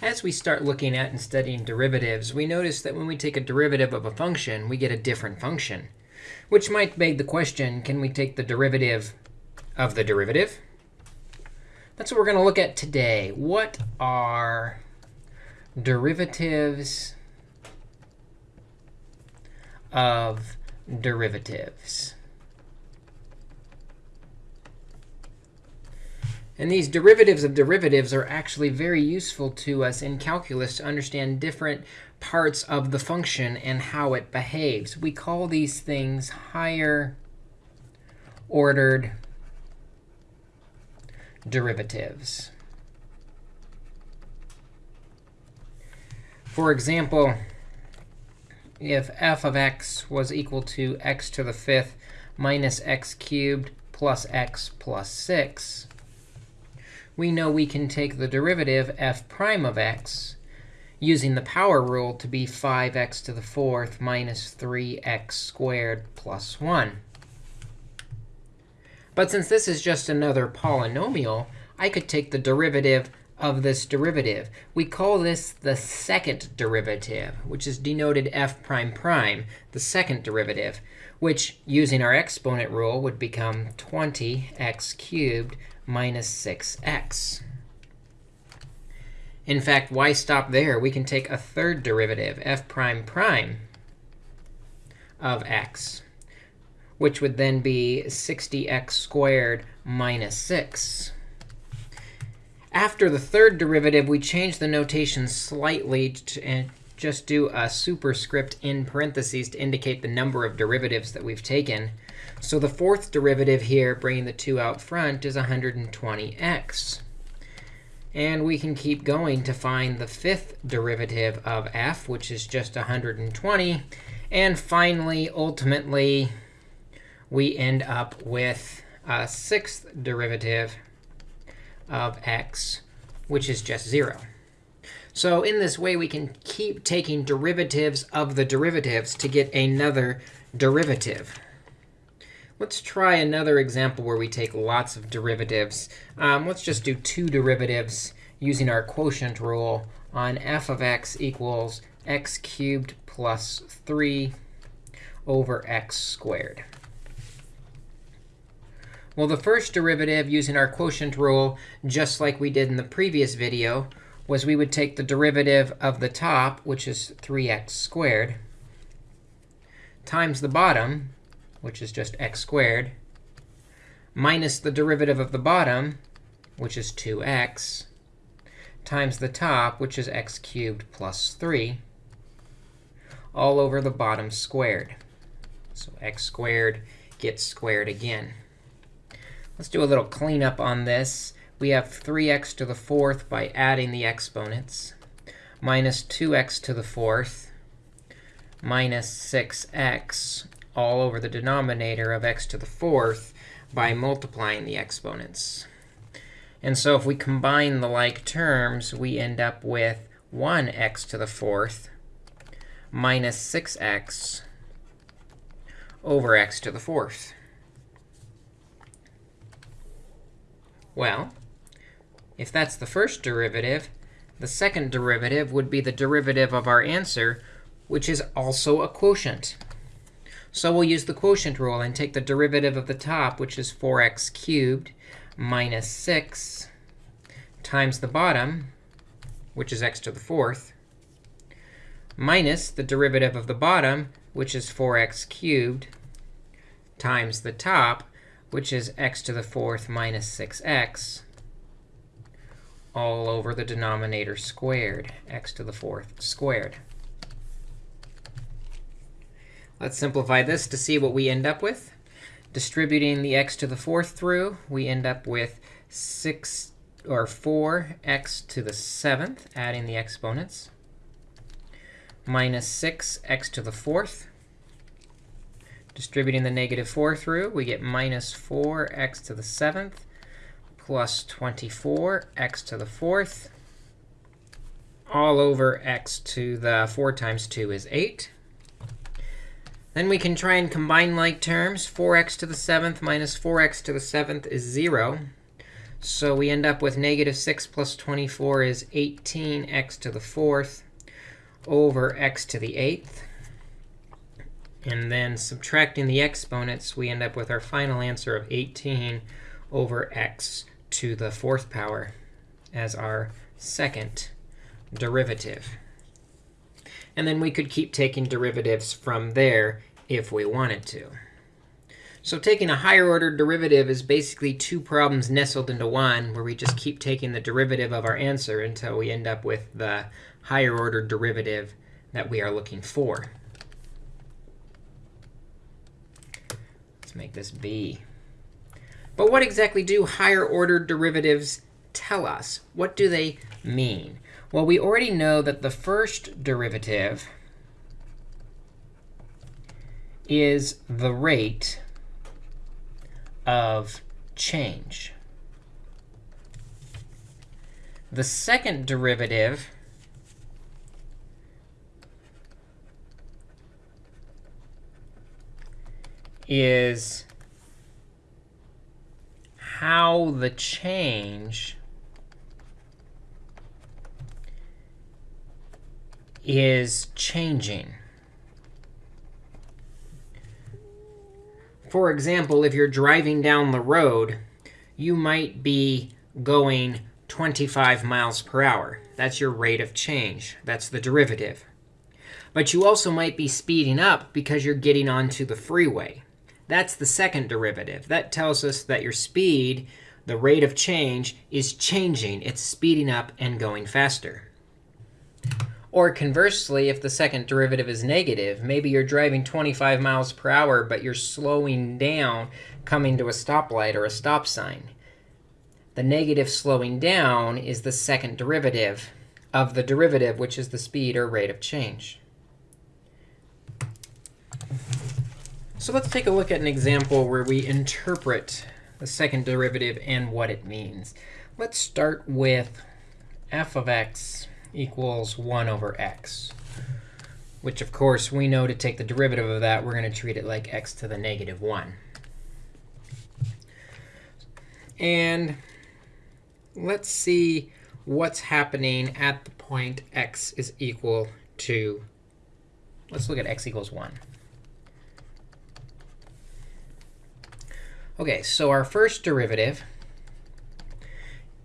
As we start looking at and studying derivatives, we notice that when we take a derivative of a function, we get a different function, which might beg the question, can we take the derivative of the derivative? That's what we're going to look at today. What are derivatives of derivatives? And these derivatives of derivatives are actually very useful to us in calculus to understand different parts of the function and how it behaves. We call these things higher ordered derivatives. For example, if f of x was equal to x to the fifth minus x cubed plus x plus 6, we know we can take the derivative f prime of x using the power rule to be 5x to the fourth minus 3x squared plus 1. But since this is just another polynomial, I could take the derivative of this derivative. We call this the second derivative, which is denoted f prime prime, the second derivative, which, using our exponent rule, would become 20x cubed minus 6x. In fact, why stop there? We can take a third derivative, f prime prime of x, which would then be 60x squared minus 6. After the third derivative, we change the notation slightly to, just do a superscript in parentheses to indicate the number of derivatives that we've taken. So the fourth derivative here, bringing the 2 out front, is 120x. And we can keep going to find the fifth derivative of f, which is just 120. And finally, ultimately, we end up with a sixth derivative of x, which is just 0. So in this way, we can keep taking derivatives of the derivatives to get another derivative. Let's try another example where we take lots of derivatives. Um, let's just do two derivatives using our quotient rule on f of x equals x cubed plus 3 over x squared. Well, the first derivative using our quotient rule, just like we did in the previous video, was we would take the derivative of the top, which is 3x squared, times the bottom, which is just x squared, minus the derivative of the bottom, which is 2x, times the top, which is x cubed plus 3, all over the bottom squared. So x squared gets squared again. Let's do a little cleanup on this. We have 3x to the fourth by adding the exponents, minus 2x to the fourth, minus 6x all over the denominator of x to the fourth by multiplying the exponents. And so if we combine the like terms, we end up with 1x to the fourth minus 6x over x to the fourth. Well, if that's the first derivative, the second derivative would be the derivative of our answer, which is also a quotient. So we'll use the quotient rule and take the derivative of the top, which is 4x cubed minus 6 times the bottom, which is x to the fourth, minus the derivative of the bottom, which is 4x cubed, times the top, which is x to the fourth minus 6x, all over the denominator squared, x to the fourth squared. Let's simplify this to see what we end up with. Distributing the x to the fourth through, we end up with 6 or 4x to the seventh, adding the exponents, minus 6x to the fourth. Distributing the negative 4 through, we get minus 4x to the seventh plus 24x to the fourth all over x to the 4 times 2 is 8. Then we can try and combine like terms. 4x to the 7th minus 4x to the 7th is 0. So we end up with negative 6 plus 24 is 18x to the fourth over x to the eighth. And then subtracting the exponents, we end up with our final answer of 18 over x to the fourth power as our second derivative. And then we could keep taking derivatives from there if we wanted to. So taking a higher order derivative is basically two problems nestled into one, where we just keep taking the derivative of our answer until we end up with the higher order derivative that we are looking for. Let's make this b. But what exactly do higher order derivatives tell us? What do they mean? Well, we already know that the first derivative is the rate of change. The second derivative is how the change is changing. For example, if you're driving down the road, you might be going 25 miles per hour. That's your rate of change. That's the derivative. But you also might be speeding up because you're getting onto the freeway. That's the second derivative. That tells us that your speed, the rate of change, is changing. It's speeding up and going faster. Or conversely, if the second derivative is negative, maybe you're driving 25 miles per hour, but you're slowing down coming to a stoplight or a stop sign. The negative slowing down is the second derivative of the derivative, which is the speed or rate of change. So let's take a look at an example where we interpret the second derivative and what it means. Let's start with f of x equals 1 over x, which, of course, we know to take the derivative of that, we're going to treat it like x to the negative 1. And let's see what's happening at the point x is equal to, let's look at x equals 1. OK, so our first derivative,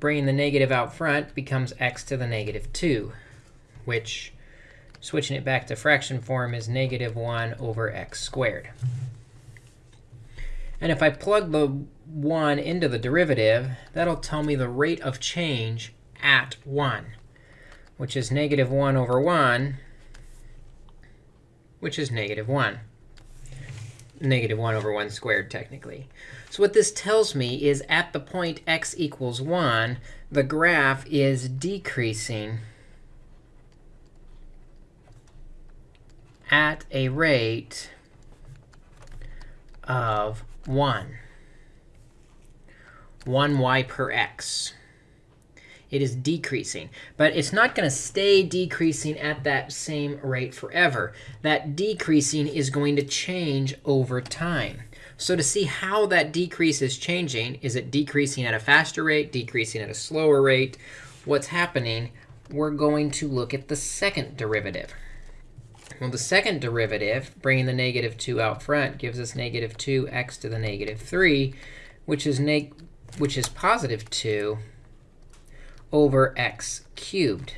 bringing the negative out front, becomes x to the negative 2, which, switching it back to fraction form, is negative 1 over x squared. And if I plug the 1 into the derivative, that'll tell me the rate of change at 1, which is negative 1 over 1, which is negative 1 negative 1 over 1 squared, technically. So what this tells me is at the point x equals 1, the graph is decreasing at a rate of 1, 1y per x it is decreasing. But it's not going to stay decreasing at that same rate forever. That decreasing is going to change over time. So to see how that decrease is changing, is it decreasing at a faster rate, decreasing at a slower rate? What's happening? We're going to look at the second derivative. Well, the second derivative, bringing the negative 2 out front, gives us negative 2x to the negative 3, which is, which is positive 2 over x cubed.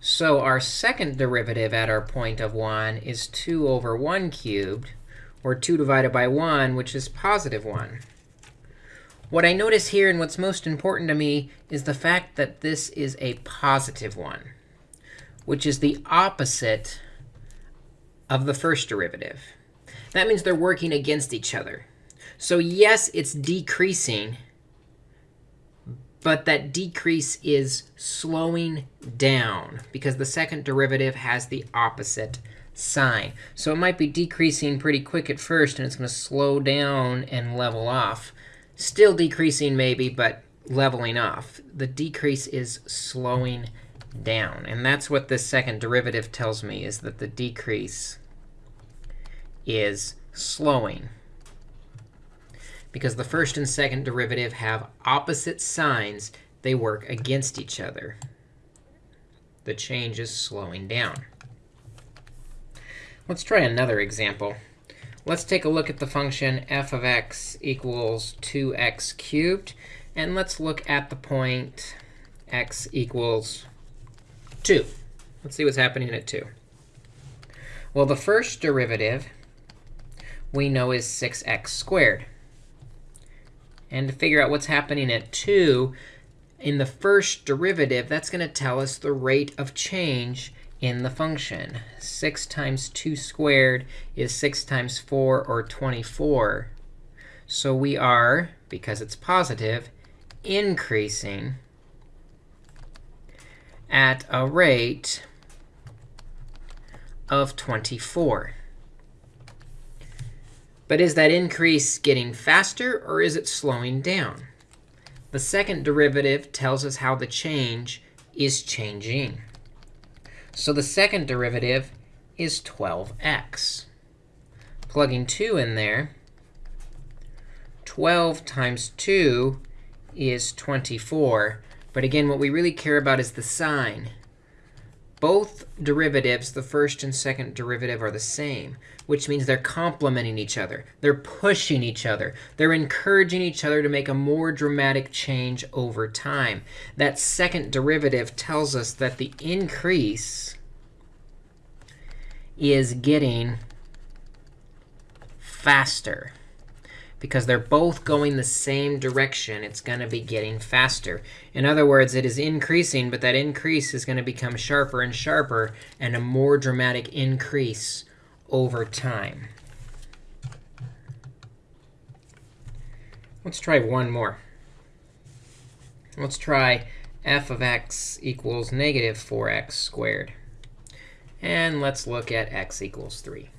So our second derivative at our point of 1 is 2 over 1 cubed, or 2 divided by 1, which is positive 1. What I notice here, and what's most important to me, is the fact that this is a positive 1, which is the opposite of the first derivative. That means they're working against each other. So yes, it's decreasing but that decrease is slowing down because the second derivative has the opposite sign. So it might be decreasing pretty quick at first, and it's going to slow down and level off. Still decreasing maybe, but leveling off. The decrease is slowing down. And that's what this second derivative tells me, is that the decrease is slowing. Because the first and second derivative have opposite signs. They work against each other. The change is slowing down. Let's try another example. Let's take a look at the function f of x equals 2x cubed. And let's look at the point x equals 2. Let's see what's happening at 2. Well, the first derivative we know is 6x squared. And to figure out what's happening at 2, in the first derivative, that's going to tell us the rate of change in the function. 6 times 2 squared is 6 times 4, or 24. So we are, because it's positive, increasing at a rate of 24. But is that increase getting faster, or is it slowing down? The second derivative tells us how the change is changing. So the second derivative is 12x. Plugging 2 in there, 12 times 2 is 24. But again, what we really care about is the sign. Both derivatives, the first and second derivative, are the same, which means they're complementing each other. They're pushing each other. They're encouraging each other to make a more dramatic change over time. That second derivative tells us that the increase is getting faster because they're both going the same direction, it's going to be getting faster. In other words, it is increasing, but that increase is going to become sharper and sharper and a more dramatic increase over time. Let's try one more. Let's try f of x equals negative 4x squared. And let's look at x equals 3.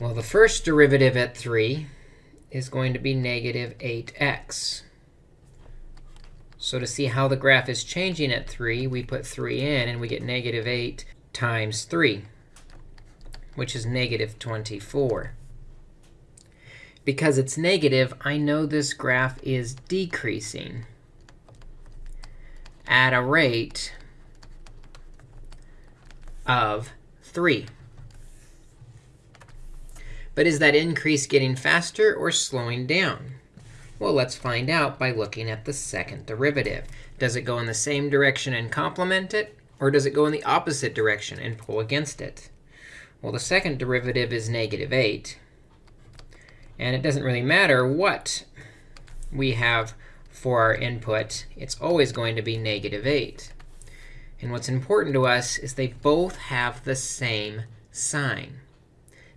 Well, the first derivative at 3 is going to be negative 8x. So to see how the graph is changing at 3, we put 3 in, and we get negative 8 times 3, which is negative 24. Because it's negative, I know this graph is decreasing at a rate of 3. But is that increase getting faster or slowing down? Well, let's find out by looking at the second derivative. Does it go in the same direction and complement it? Or does it go in the opposite direction and pull against it? Well, the second derivative is negative 8. And it doesn't really matter what we have for our input. It's always going to be negative 8. And what's important to us is they both have the same sign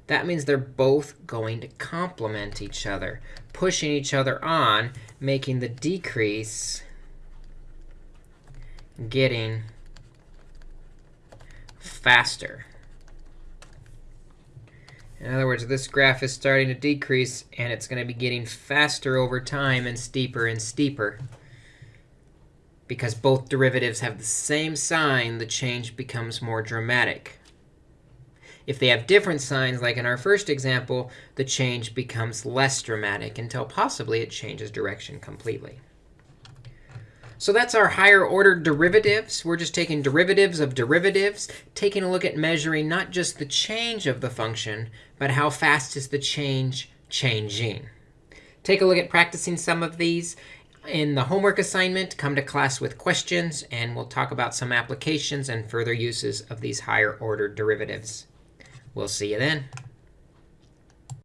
that means they're both going to complement each other, pushing each other on, making the decrease getting faster. In other words, this graph is starting to decrease, and it's going to be getting faster over time and steeper and steeper. Because both derivatives have the same sign, the change becomes more dramatic. If they have different signs, like in our first example, the change becomes less dramatic until possibly it changes direction completely. So that's our higher order derivatives. We're just taking derivatives of derivatives, taking a look at measuring not just the change of the function, but how fast is the change changing. Take a look at practicing some of these in the homework assignment. Come to class with questions, and we'll talk about some applications and further uses of these higher order derivatives. We'll see you then.